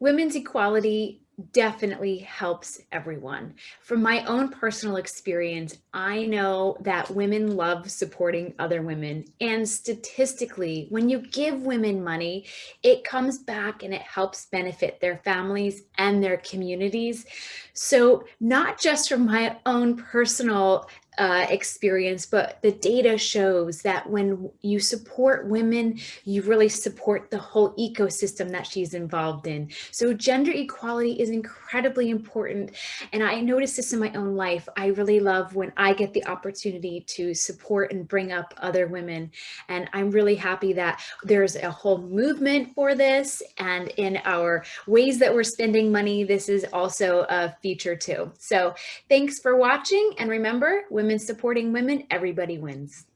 Women's equality definitely helps everyone. From my own personal experience, I know that women love supporting other women. And statistically, when you give women money, it comes back and it helps benefit their families and their communities. So not just from my own personal uh, experience, but the data shows that when you support women, you really support the whole ecosystem that she's involved in. So gender equality is incredibly important. And I notice this in my own life. I really love when I get the opportunity to support and bring up other women. And I'm really happy that there's a whole movement for this. And in our ways that we're spending money, this is also a feature too. So thanks for watching. And remember, women women supporting women, everybody wins.